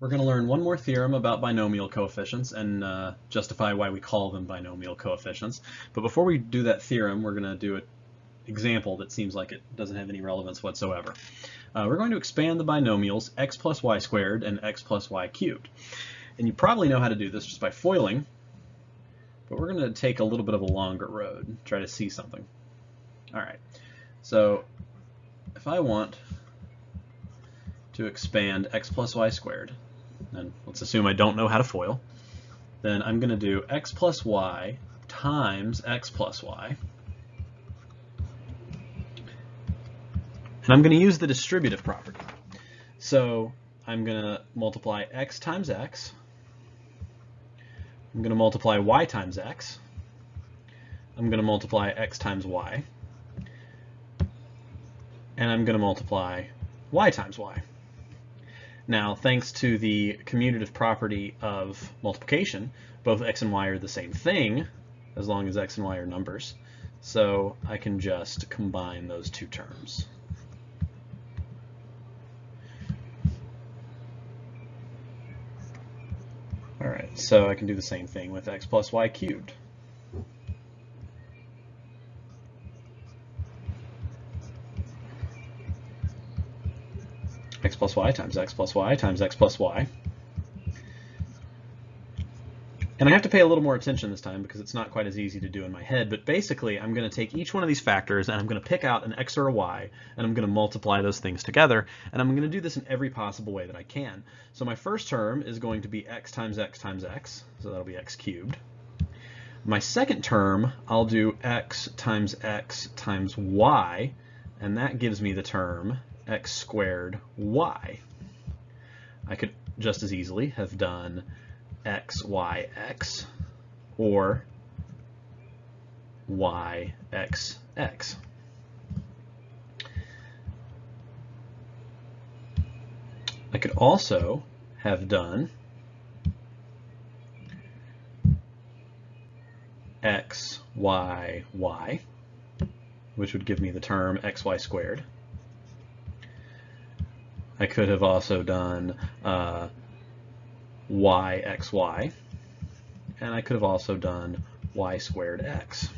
we're going to learn one more theorem about binomial coefficients and uh, justify why we call them binomial coefficients. But before we do that theorem, we're going to do an example that seems like it doesn't have any relevance whatsoever. Uh, we're going to expand the binomials x plus y squared and x plus y cubed. And you probably know how to do this just by foiling, but we're going to take a little bit of a longer road, try to see something. All right, so if I want to expand x plus y squared, and let's assume I don't know how to FOIL, then I'm going to do x plus y times x plus y. And I'm going to use the distributive property. So I'm going to multiply x times x. I'm going to multiply y times x. I'm going to multiply x times y. And I'm going to multiply y times y. Now, thanks to the commutative property of multiplication, both x and y are the same thing, as long as x and y are numbers. So I can just combine those two terms. All right, so I can do the same thing with x plus y cubed. X plus y times x plus y times x plus y. And I have to pay a little more attention this time because it's not quite as easy to do in my head, but basically I'm going to take each one of these factors and I'm going to pick out an x or a y and I'm going to multiply those things together and I'm going to do this in every possible way that I can. So my first term is going to be x times x times x, so that'll be x cubed. My second term, I'll do x times x times y, and that gives me the term x squared y. I could just as easily have done x, y, x, or y, x, x. I could also have done x, y, y, which would give me the term xy squared. I could have also done uh, y, x, y, and I could have also done y squared x.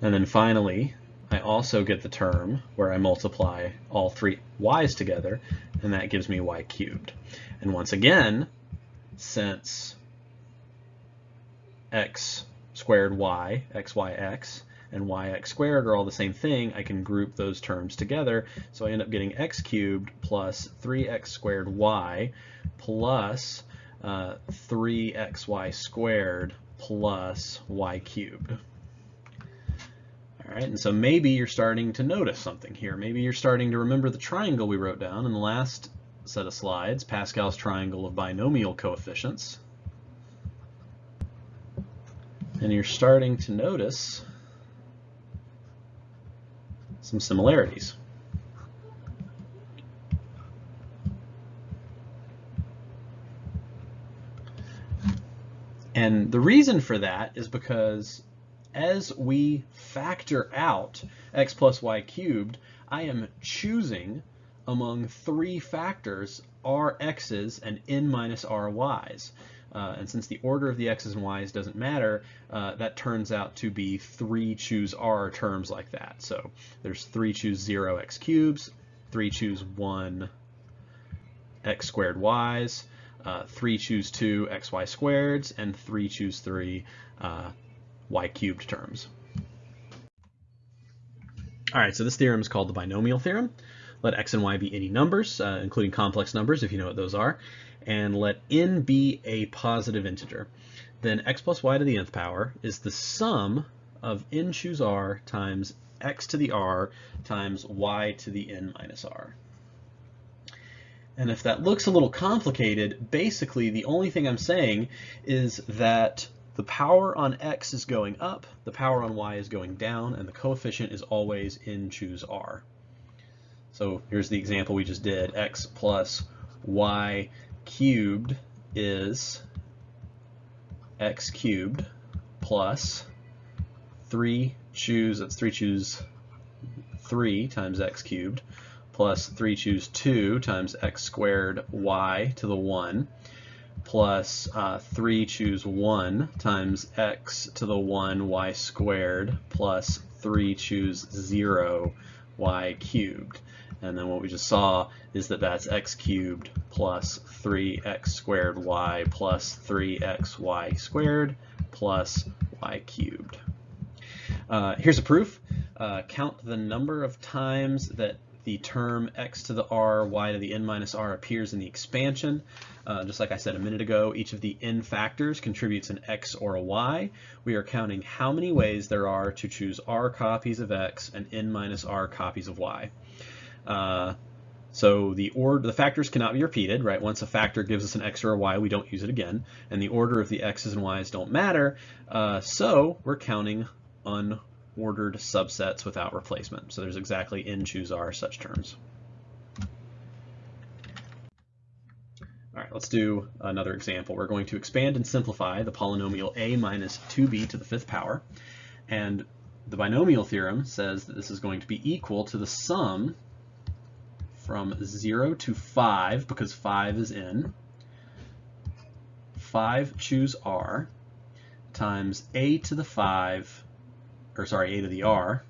And then finally, I also get the term where I multiply all three y's together, and that gives me y cubed. And once again, since x squared y, x, y, x, and yx squared are all the same thing, I can group those terms together. So I end up getting x cubed plus 3x squared y plus uh, 3xy squared plus y cubed. All right, and so maybe you're starting to notice something here. Maybe you're starting to remember the triangle we wrote down in the last set of slides, Pascal's triangle of binomial coefficients. And you're starting to notice some similarities. And the reason for that is because as we factor out x plus y cubed, I am choosing among three factors r x's and n minus r y's. Uh, and since the order of the x's and y's doesn't matter, uh, that turns out to be three choose r terms like that. So there's three choose 0 x cubes, three choose 1 x squared y's, uh, 3 choose 2 xy squareds, and 3 choose 3 uh, y cubed terms. All right, so this theorem is called the binomial theorem. Let x and y be any numbers, uh, including complex numbers, if you know what those are and let n be a positive integer. Then x plus y to the nth power is the sum of n choose r times x to the r times y to the n minus r. And if that looks a little complicated, basically the only thing I'm saying is that the power on x is going up, the power on y is going down, and the coefficient is always n choose r. So here's the example we just did, x plus y cubed is x cubed plus 3 choose, that's 3 choose 3 times x cubed plus 3 choose 2 times x squared y to the 1 plus uh, 3 choose 1 times x to the 1 y squared plus 3 choose 0 y cubed. And then what we just saw is that that's x cubed plus 3x squared y plus 3xy squared plus y cubed. Uh, here's a proof. Uh, count the number of times that the term x to the r, y to the n minus r appears in the expansion. Uh, just like I said a minute ago, each of the n factors contributes an x or a y. We are counting how many ways there are to choose r copies of x and n minus r copies of y. Uh, so the order, the factors cannot be repeated, right? Once a factor gives us an x or a y, we don't use it again, and the order of the x's and y's don't matter. Uh, so we're counting unordered subsets without replacement. So there's exactly n choose r such terms. All right, let's do another example. We're going to expand and simplify the polynomial a minus 2b to the fifth power. And the binomial theorem says that this is going to be equal to the sum from 0 to 5, because 5 is in, 5 choose r, times a to the 5, or sorry, a to the r,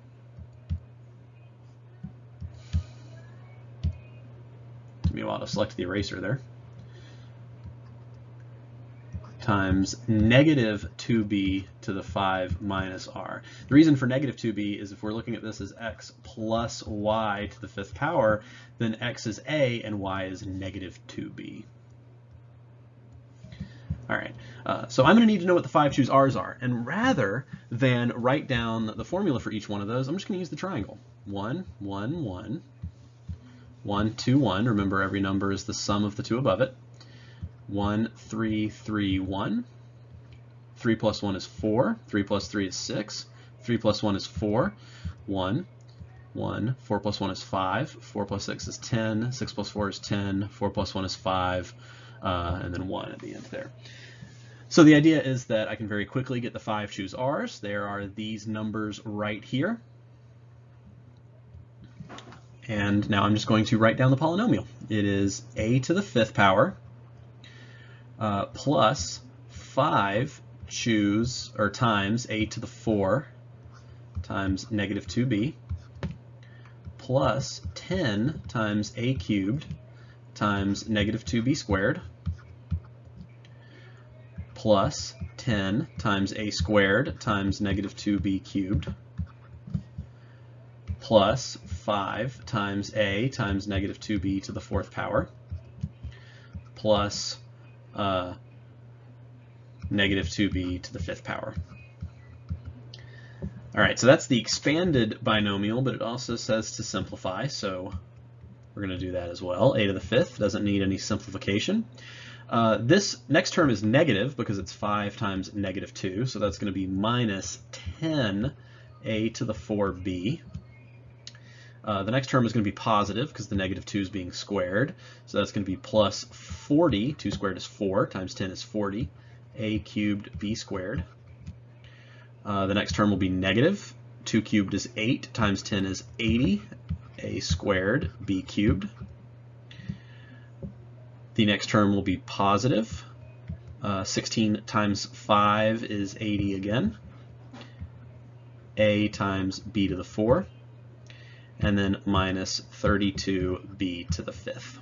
took me a while to select the eraser there, times negative 2b to the 5 minus r. The reason for negative 2b is if we're looking at this as x plus y to the fifth power, then x is a and y is negative 2b. All right, uh, so I'm going to need to know what the 5 choose r's are. And rather than write down the formula for each one of those, I'm just going to use the triangle. 1, 1, 1, 1, 2, 1. Remember, every number is the sum of the two above it. 1, 3, 3, 1. 3 plus 1 is 4. 3 plus 3 is 6. 3 plus 1 is 4. 1, 1. 4 plus 1 is 5. 4 plus 6 is 10. 6 plus 4 is 10. 4 plus 1 is 5. Uh, and then 1 at the end there. So the idea is that I can very quickly get the 5 choose r's. There are these numbers right here. And now I'm just going to write down the polynomial. It is a to the fifth power uh, plus 5 choose, or times a to the 4 times negative 2b plus 10 times a cubed times negative 2b squared plus 10 times a squared times negative 2b cubed plus 5 times a times negative 2b to the fourth power plus uh, negative 2b to the fifth power. All right, so that's the expanded binomial, but it also says to simplify, so we're going to do that as well. a to the fifth doesn't need any simplification. Uh, this next term is negative because it's 5 times negative 2, so that's going to be minus 10a to the 4b uh, the next term is going to be positive because the negative 2 is being squared. So that's going to be plus 40. 2 squared is 4 times 10 is 40. a cubed b squared. Uh, the next term will be negative. 2 cubed is 8 times 10 is 80. a squared b cubed. The next term will be positive. Uh, 16 times 5 is 80 again. a times b to the 4 and then minus 32b to the fifth.